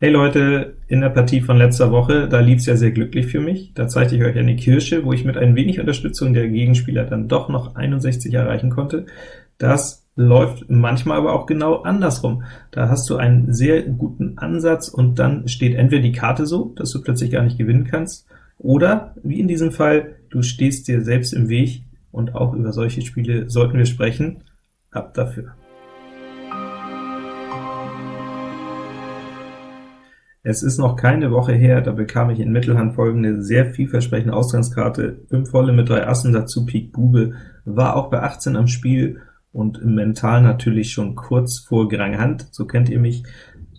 Hey Leute, in der Partie von letzter Woche, da lief es ja sehr glücklich für mich. Da zeigte ich euch eine Kirsche, wo ich mit ein wenig Unterstützung der Gegenspieler dann doch noch 61 erreichen konnte. Das läuft manchmal aber auch genau andersrum. Da hast du einen sehr guten Ansatz, und dann steht entweder die Karte so, dass du plötzlich gar nicht gewinnen kannst, oder, wie in diesem Fall, du stehst dir selbst im Weg, und auch über solche Spiele sollten wir sprechen. Ab dafür! Es ist noch keine Woche her, da bekam ich in Mittelhand folgende sehr vielversprechende Ausgangskarte, 5 volle mit 3 Assen, dazu Pik Bube, war auch bei 18 am Spiel und mental natürlich schon kurz vor Grang Hand, so kennt ihr mich.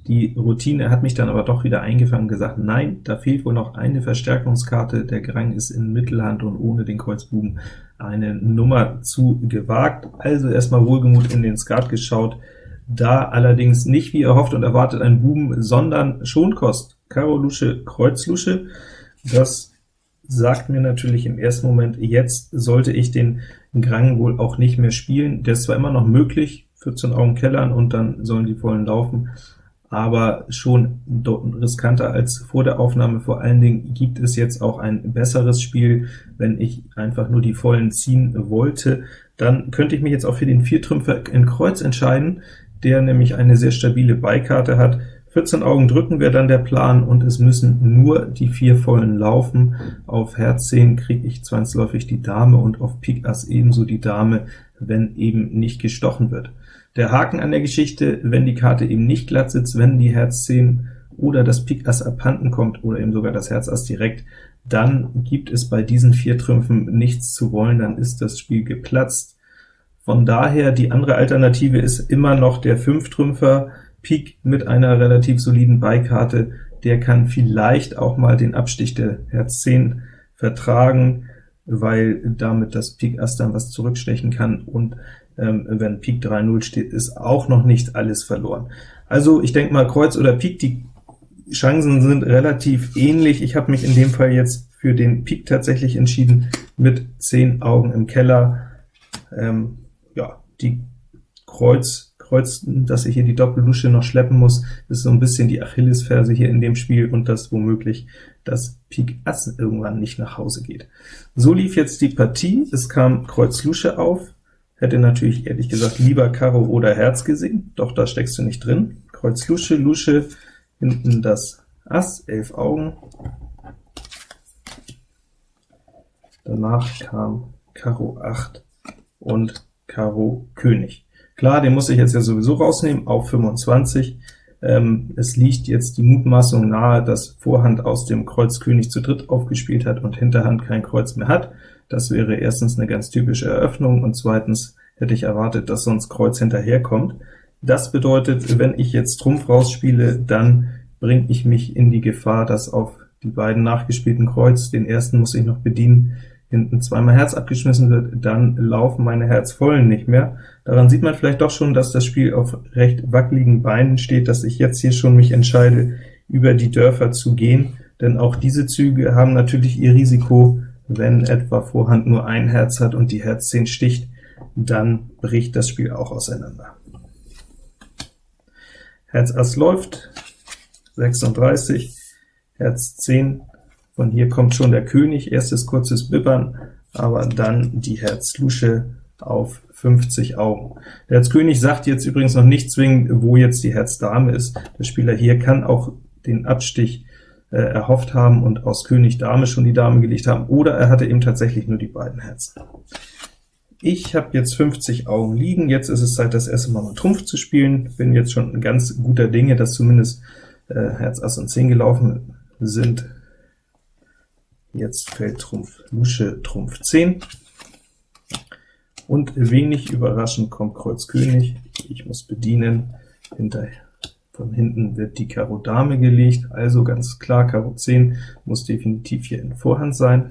Die Routine hat mich dann aber doch wieder eingefangen und gesagt, nein, da fehlt wohl noch eine Verstärkungskarte, der Grang ist in Mittelhand und ohne den Kreuzbuben eine Nummer zu gewagt. Also erstmal wohlgemut in den Skat geschaut, da allerdings nicht wie erhofft und erwartet ein Buben, sondern Schonkost, Karo Lusche, Kreuz Lusche. Das sagt mir natürlich im ersten Moment, jetzt sollte ich den Grang wohl auch nicht mehr spielen. Der ist zwar immer noch möglich, 14 Augen kellern und dann sollen die vollen laufen, aber schon riskanter als vor der Aufnahme. Vor allen Dingen gibt es jetzt auch ein besseres Spiel, wenn ich einfach nur die vollen ziehen wollte. Dann könnte ich mich jetzt auch für den Viertrümpfer in Kreuz entscheiden, der nämlich eine sehr stabile Beikarte hat. 14 Augen drücken wäre dann der Plan, und es müssen nur die vier vollen laufen. Auf Herz 10 kriege ich zwangsläufig die Dame und auf Pik Ass ebenso die Dame, wenn eben nicht gestochen wird. Der Haken an der Geschichte, wenn die Karte eben nicht glatt sitzt, wenn die Herz 10 oder das Pik Ass abhanden kommt oder eben sogar das Herz Ass direkt, dann gibt es bei diesen vier Trümpfen nichts zu wollen, dann ist das Spiel geplatzt. Von daher, die andere Alternative ist immer noch der Fünftrümpfer, Pik mit einer relativ soliden Beikarte, der kann vielleicht auch mal den Abstich der Herz 10 vertragen, weil damit das Pik Ass dann was zurückstechen kann, und ähm, wenn Pik 3-0 steht, ist auch noch nicht alles verloren. Also ich denke mal, Kreuz oder Pik, die Chancen sind relativ ähnlich. Ich habe mich in dem Fall jetzt für den Pik tatsächlich entschieden, mit 10 Augen im Keller. Ähm, die Kreuz, Kreuz, dass ich hier die Doppellusche noch schleppen muss, ist so ein bisschen die Achillesferse hier in dem Spiel, und dass womöglich das Pik Ass irgendwann nicht nach Hause geht. So lief jetzt die Partie, es kam Kreuz Lusche auf, hätte natürlich ehrlich gesagt lieber Karo oder Herz gesehen, doch da steckst du nicht drin. Kreuz Lusche, Lusche, hinten das Ass, 11 Augen. Danach kam Karo 8 und Karo König. Klar, den muss ich jetzt ja sowieso rausnehmen, auf 25. Ähm, es liegt jetzt die Mutmaßung nahe, dass Vorhand aus dem Kreuz König zu dritt aufgespielt hat und Hinterhand kein Kreuz mehr hat. Das wäre erstens eine ganz typische Eröffnung, und zweitens hätte ich erwartet, dass sonst Kreuz hinterherkommt. Das bedeutet, wenn ich jetzt Trumpf rausspiele, dann bringe ich mich in die Gefahr, dass auf die beiden nachgespielten Kreuz, den ersten muss ich noch bedienen, hinten zweimal Herz abgeschmissen wird, dann laufen meine Herzvollen nicht mehr. Daran sieht man vielleicht doch schon, dass das Spiel auf recht wackeligen Beinen steht, dass ich jetzt hier schon mich entscheide, über die Dörfer zu gehen, denn auch diese Züge haben natürlich ihr Risiko, wenn etwa Vorhand nur ein Herz hat und die Herz 10 sticht, dann bricht das Spiel auch auseinander. Herz Ass läuft, 36, Herz 10 von hier kommt schon der König, erstes kurzes Bibbern, aber dann die Herz-Lusche auf 50 Augen. Der Herz-König sagt jetzt übrigens noch nicht zwingend, wo jetzt die Herz-Dame ist. Der Spieler hier kann auch den Abstich äh, erhofft haben und aus König Dame schon die Dame gelegt haben, oder er hatte eben tatsächlich nur die beiden Herzen. Ich habe jetzt 50 Augen liegen, jetzt ist es Zeit, das erste Mal mal Trumpf zu spielen. Bin jetzt schon ganz guter Dinge, dass zumindest äh, Herz, Ass und 10 gelaufen sind. Jetzt fällt Trumpf Lusche, Trumpf 10. Und wenig überraschend kommt Kreuz König. Ich muss bedienen. Hinterher von hinten wird die Karo Dame gelegt, also ganz klar, Karo 10 muss definitiv hier in Vorhand sein.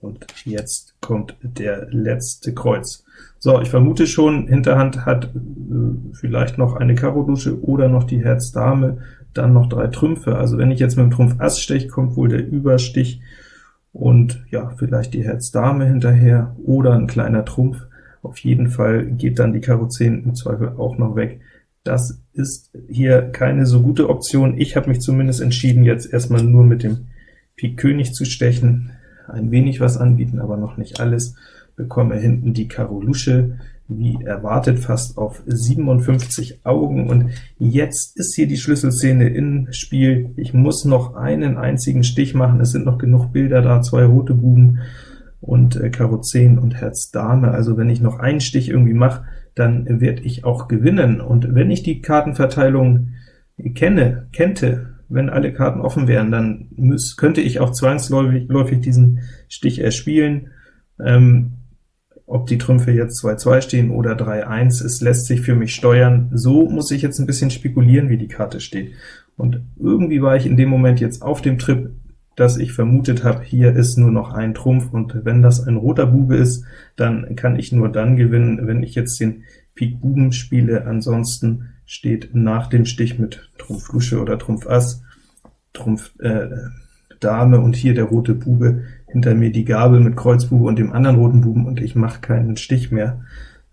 Und jetzt kommt der letzte Kreuz. So, ich vermute schon, Hinterhand hat äh, vielleicht noch eine Karo Lusche oder noch die Herz Dame, dann noch drei Trümpfe. Also wenn ich jetzt mit dem Trumpf Ass steche, kommt wohl der Überstich und ja, vielleicht die Herz Dame hinterher oder ein kleiner Trumpf. Auf jeden Fall geht dann die Karo 10 im Zweifel auch noch weg. Das ist hier keine so gute Option. Ich habe mich zumindest entschieden, jetzt erstmal nur mit dem Pik König zu stechen, ein wenig was anbieten, aber noch nicht alles, bekomme hinten die Karo Lusche, wie erwartet fast auf 57 Augen, und jetzt ist hier die Schlüsselszene im Spiel. Ich muss noch einen einzigen Stich machen, es sind noch genug Bilder da, zwei rote Buben und äh, Karo 10 und Herz Dame, also wenn ich noch einen Stich irgendwie mache, dann werde ich auch gewinnen. Und wenn ich die Kartenverteilung kenne, kennte, wenn alle Karten offen wären, dann müß, könnte ich auch zwangsläufig diesen Stich erspielen. Ähm, ob die Trümpfe jetzt 2-2 stehen oder 3-1, es lässt sich für mich steuern. So muss ich jetzt ein bisschen spekulieren, wie die Karte steht. Und irgendwie war ich in dem Moment jetzt auf dem Trip, dass ich vermutet habe, hier ist nur noch ein Trumpf, und wenn das ein roter Bube ist, dann kann ich nur dann gewinnen, wenn ich jetzt den Pik Buben spiele, ansonsten steht nach dem Stich mit Trumpf Lusche oder Trumpf Ass, Trumpf äh, Dame und hier der rote Bube, hinter mir die Gabel mit Kreuz Bube und dem anderen roten Buben, und ich mache keinen Stich mehr.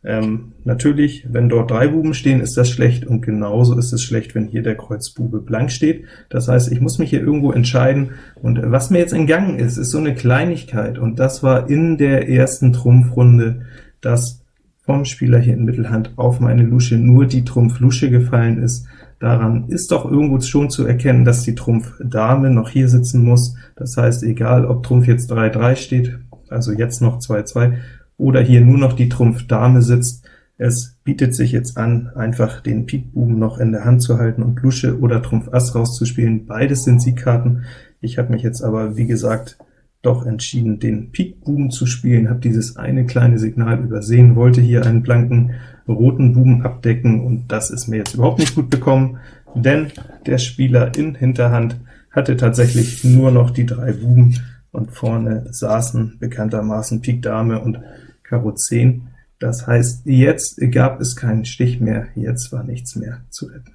Ähm, natürlich, wenn dort drei Buben stehen, ist das schlecht, und genauso ist es schlecht, wenn hier der Kreuzbube blank steht. Das heißt, ich muss mich hier irgendwo entscheiden, und was mir jetzt entgangen ist, ist so eine Kleinigkeit, und das war in der ersten Trumpfrunde, dass vom Spieler hier in Mittelhand auf meine Lusche nur die Trumpf Lusche gefallen ist. Daran ist doch irgendwo schon zu erkennen, dass die Trumpf Dame noch hier sitzen muss. Das heißt, egal ob Trumpf jetzt 3-3 steht, also jetzt noch 2-2, oder hier nur noch die Trumpf Dame sitzt. Es bietet sich jetzt an, einfach den Pikbuben noch in der Hand zu halten und Lusche oder Trumpf Ass rauszuspielen. Beides sind Siegkarten. Ich habe mich jetzt aber, wie gesagt, doch entschieden, den Pikbuben zu spielen, habe dieses eine kleine Signal übersehen, wollte hier einen blanken roten Buben abdecken, und das ist mir jetzt überhaupt nicht gut bekommen, denn der Spieler in Hinterhand hatte tatsächlich nur noch die drei Buben, und vorne saßen bekanntermaßen Pik Dame und Karo 10. Das heißt, jetzt gab es keinen Stich mehr, jetzt war nichts mehr zu retten.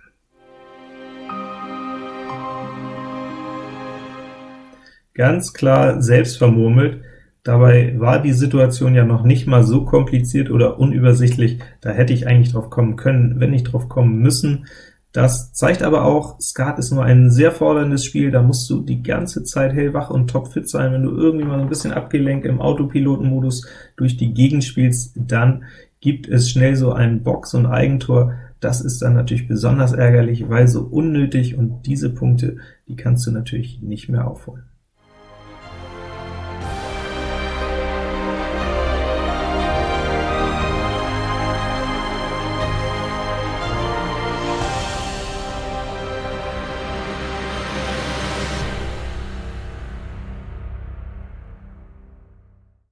Ganz klar selbst vermurmelt, dabei war die Situation ja noch nicht mal so kompliziert oder unübersichtlich, da hätte ich eigentlich drauf kommen können, wenn nicht drauf kommen müssen. Das zeigt aber auch, Skat ist nur ein sehr forderndes Spiel, da musst du die ganze Zeit hellwach und topfit sein. Wenn du irgendwie mal ein bisschen abgelenkt im Autopilotenmodus durch die Gegend spielst, dann gibt es schnell so einen Box- und Eigentor. Das ist dann natürlich besonders ärgerlich, weil so unnötig, und diese Punkte, die kannst du natürlich nicht mehr aufholen.